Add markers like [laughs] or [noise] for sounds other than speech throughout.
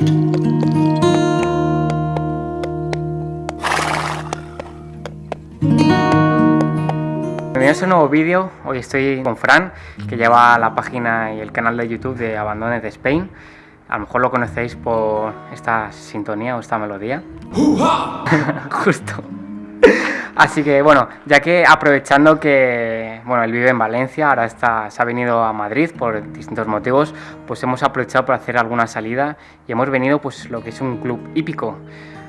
Bienvenidos a un nuevo vídeo, hoy estoy con Fran, que lleva la página y el canal de YouTube de Abandoned Spain. A lo mejor lo conocéis por esta sintonía o esta melodía. [laughs] Justo. Así que bueno, ya que aprovechando que bueno, él vive en Valencia, ahora está, se ha venido a Madrid por distintos motivos, pues hemos aprovechado para hacer alguna salida y hemos venido pues lo que es un club hípico.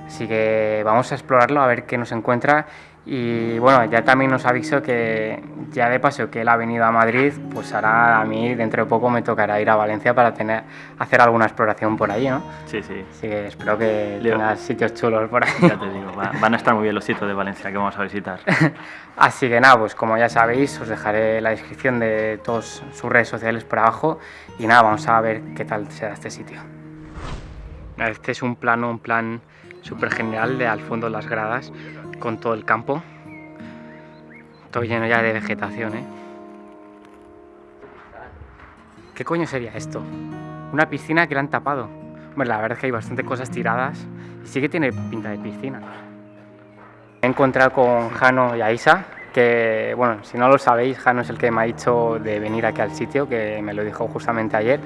Así que vamos a explorarlo a ver qué nos encuentra y bueno, ya también nos aviso que ya de paso que él ha venido a Madrid, pues ahora a mí dentro de poco me tocará ir a Valencia para tener, hacer alguna exploración por allí, ¿no? Sí, sí. Así que espero que Leo. tengas sitios chulos por ahí. Ya te digo, va- van a estar muy bien los sitios de Valencia que vamos a visitar. [laughs] Así que nada, pues como ya sabéis, os dejaré la descripción de todas sus redes sociales por abajo y nada, vamos a ver qué tal se da este sitio. Este es un plano, un plan súper general de al fondo las gradas con todo el campo. Todo lleno ya de vegetación, ¿eh? ¿Qué coño sería esto? Una piscina que la han tapado. Hombre, la verdad es que hay bastante cosas tiradas y sí que tiene pinta de piscina. Me he encontrado con Jano y Aisa, que, bueno, si no lo sabéis, Jano es el que me ha dicho de venir aquí al sitio, que me lo dijo justamente ayer,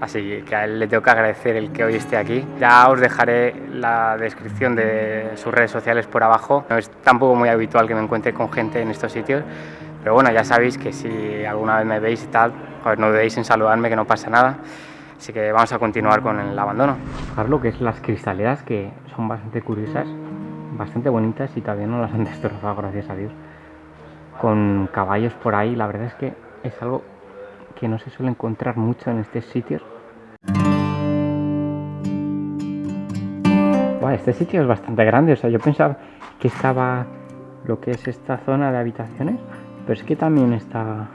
así que a él le tengo que agradecer el que hoy esté aquí. Ya os dejaré la descripción de sus redes sociales por abajo. No es tampoco muy habitual que me encuentre con gente en estos sitios, pero bueno, ya sabéis que si alguna vez me veis y tal, pues no dudéis en saludarme, que no pasa nada. Así que vamos a continuar con el abandono. Fijaros lo que es las cristaleras, que son bastante curiosas, bastante bonitas y todavía no las han destrozado, gracias a Dios. Con caballos por ahí, la verdad es que es algo que no se suele encontrar mucho en estos sitios. Buah, este sitio es bastante grande, o sea, yo pensaba que estaba lo que es esta zona de habitaciones, pero es que también está,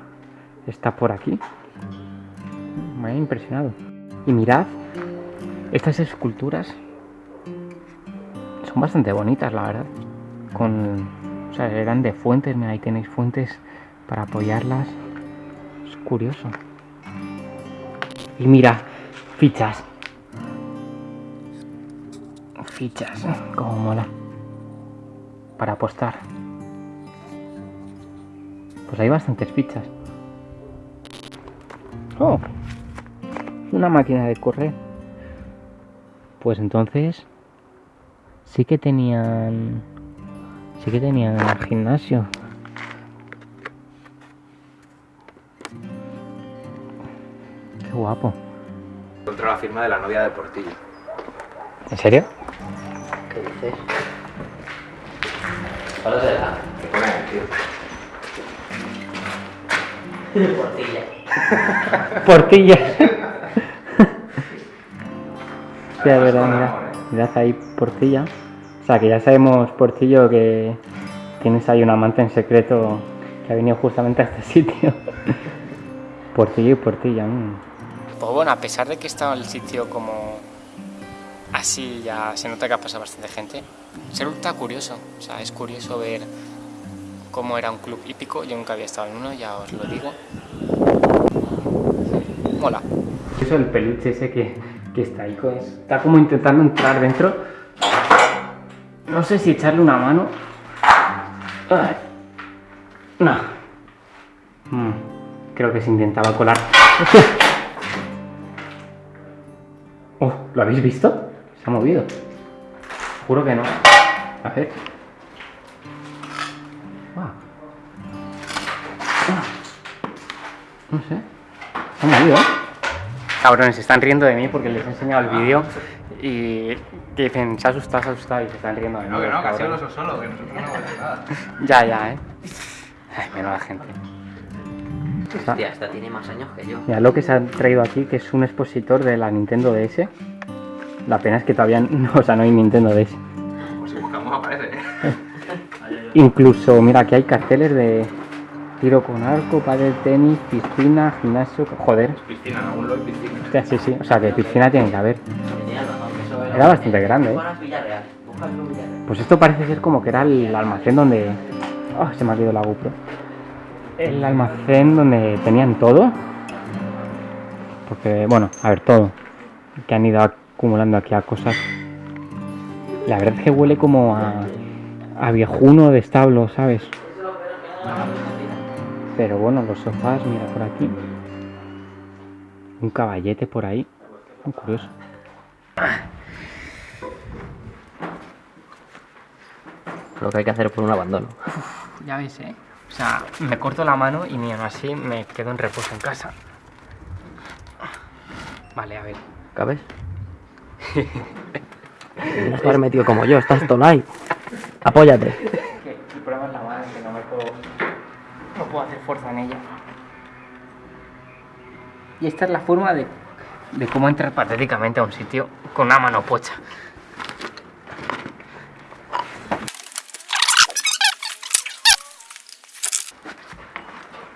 está por aquí. Me ha impresionado. Y mirad, estas esculturas son bastante bonitas, la verdad. Con, o sea, eran de fuentes, mira, ahí tenéis fuentes para apoyarlas. Es curioso. Y mira, fichas. Fichas, como mola. Para apostar. Pues hay bastantes fichas. Oh, una máquina de correr. Pues entonces sí que tenían sí que tenían gimnasio. Qué guapo. Encontró la firma de la novia de Portillo. ¿En serio? ¿Qué dices? ¿Cuál será? Que pone tío. Portilla. [laughs] Portilla. [laughs] Sí, es verdad, mira. Mirad ahí Portilla. Sea, que ya sabemos, Portillo, que tienes ahí un amante en secreto que ha venido justamente a este [laughs] sitio. Portillo y Portilla. mm. Pues bueno, a pesar de que estaba el sitio como así, ya se nota que ha pasado bastante gente, se nota curioso. O sea, es curioso ver cómo era un club hípico. Yo nunca había estado en uno, ya os lo digo. Mola. Eso el peluche ese que, que está ahí, está como intentando entrar dentro. No sé si echarle una mano. No. Mm, Creo que se intentaba colar. [laughs] Oh, ¿lo habéis visto? Se ha movido. Juro que no. A ver. Guau. Ah. No sé. Se ha movido. Cabrones, se están riendo de mí porque les he enseñado el vídeo y que dicen, se ha asustado, se ha asustado y se están riendo de mí. No, que no, que ha sido los solo, que nosotros no vale nada. [laughs] Ya, ya, eh. Ay, menuda gente. Hostia, esta tiene más años que yo. Mira lo que se ha traído aquí, que es un expositor de la Nintendo DS. La pena es que todavía [laughs] no, o sea, no hay Nintendo DS. Pues si buscamos aparece. [laughs] Incluso, mira, aquí hay carteles de tiro con arco, padre tenis, piscina, gimnasio. Joder, Piscina, algún lado hay piscina. sí, sí. O sea, que piscina tiene que haber. Era bastante grande, ¿eh? Pues esto parece ser como que era el almacén donde... Ah, se me ha caído la GoPro. El almacén donde tenían todo. Porque, bueno, a ver, todo. Que han ido acumulando aquí a cosas. La verdad es que huele como a, a viejuno de establo, ¿sabes? Pero bueno, los sofás, mira por aquí. Un caballete por ahí. Muy curioso. Lo que hay que hacer por un abandono. Ya ves, ¿eh? O sea, me corto la mano y ni aún así me quedo en reposo en casa. Vale, a ver. ¿Cabes? [laughs] Tienes que haber metido como yo, estás tonai. Apóyate. El problema es la mano, que no me puedo... No puedo hacer fuerza en ella. Y esta es la forma de, de cómo entrar patéticamente a un sitio con una mano pocha.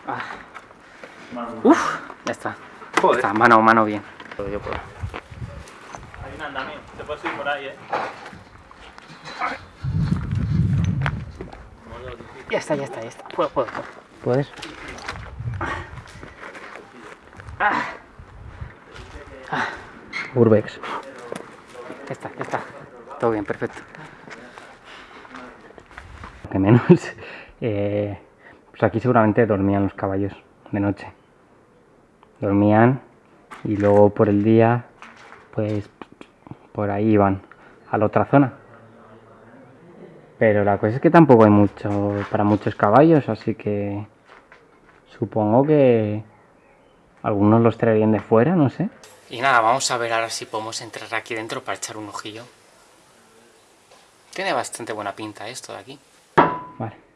Ah. Uf, ya está. Joder. Está, mano, mano bien. Yo puedo. Hay un andamio, te puedes ir por ahí, ¿eh? Ya está, ya está, ya está. Puedo, puedo, puedo. ¿Puedes? Urbex. Ya está, ya está. Todo bien, perfecto. Que menos. [laughs] eh, pues aquí seguramente dormían los caballos de noche. Dormían y luego por el día, pues por ahí iban a la otra zona. Pero la cosa es que tampoco hay mucho para muchos caballos, así que supongo que algunos los traerían de fuera, no sé. Y nada, vamos a ver ahora si podemos entrar aquí dentro para echar un ojillo. Tiene bastante buena pinta esto de aquí. Vale.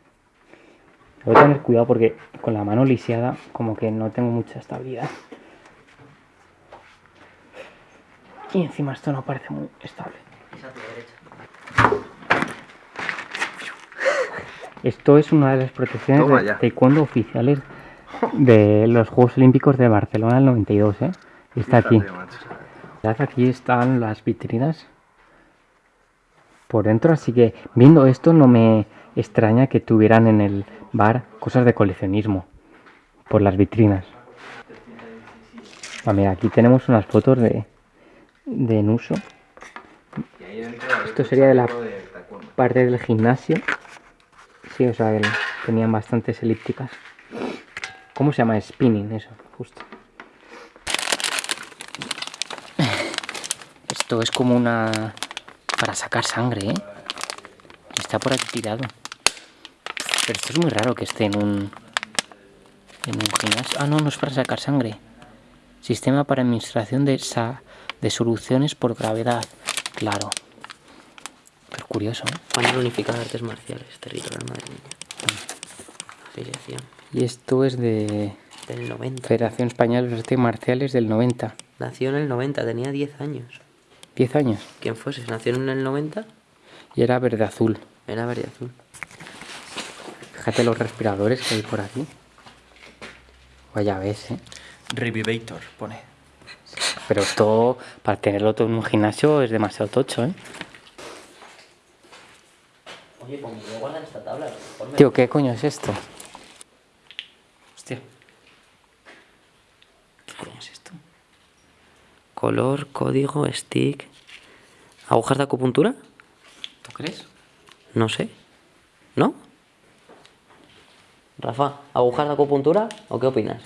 Voy a tener cuidado porque con la mano lisiada como que no tengo mucha estabilidad. Y encima esto no parece muy estable. Esto es una de las protecciones de taekwondo oficiales de los Juegos Olímpicos de Barcelona del 92, ¿eh? Está aquí. Aquí están las vitrinas por dentro, así que viendo esto no me extraña que tuvieran en el bar cosas de coleccionismo por las vitrinas. Ah, mira, aquí tenemos unas fotos de, de Nuso, Esto sería de la parte del gimnasio. Sí, o sea, tenían bastantes elípticas. ¿Cómo se llama? Spinning, eso, justo. Esto es como una... para sacar sangre, ¿eh? Está por aquí tirado. Pero esto es muy raro que esté en un... en un gimnasio. Ah, no, no es para sacar sangre. Sistema para administración de, sa- de soluciones por gravedad. Claro. Pero curioso, ¿eh? Panel unificado de artes marciales, territorial madrileño. Afiliación. Y esto es de Del 90. Federación Española de Artes Marciales del 90. Nació en el 90, tenía 10 años. 10 años. ¿Quién fuese? Nació en el 90, Y era verde azul. era verde azul. Fíjate los respiradores que hay por aquí. Vaya ves, ¿eh? Revivator, pone. Pero esto, para tenerlo todo en un gimnasio, es demasiado tocho, ¿eh? Oye, pues me voy a guardar esta tabla. Tío, ¿qué coño es esto? Hostia. ¿Qué coño es esto? Color, código, stick. ¿Agujas de acupuntura? ¿Tú crees? No sé. ¿No? Rafa, ¿agujas de acupuntura o qué opinas?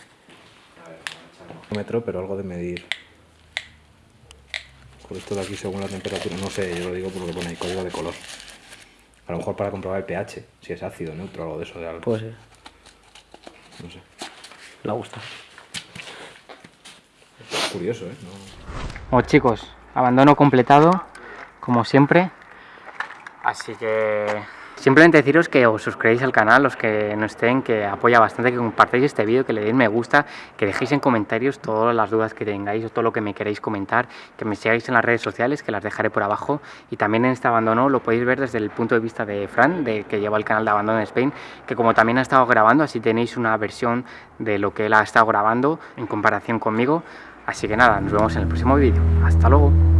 metro, pero algo de medir. Con esto de aquí según la temperatura, no sé, yo lo digo por lo que pone ahí, código de color. A lo mejor para comprobar el pH, si es ácido, neutro, algo de eso, de algo. Puede ser. No sé. Le gusta. Es curioso, ¿eh? No- Bueno chicos, abandono completado, como siempre. Así que simplemente deciros que os suscribáis al canal, los que no estén, que apoya bastante, que compartáis este vídeo, que le deis me gusta, que dejéis en comentarios todas las dudas que tengáis o todo lo que me queréis comentar, que me sigáis en las redes sociales, que las dejaré por abajo. Y también en este abandono lo podéis ver desde el punto de vista de Fran, de que lleva el canal de Abandono Spain, que como también ha estado grabando, así tenéis una versión de lo que él ha estado grabando en comparación conmigo. Así que nada, nos vemos en el próximo vídeo. Hasta luego.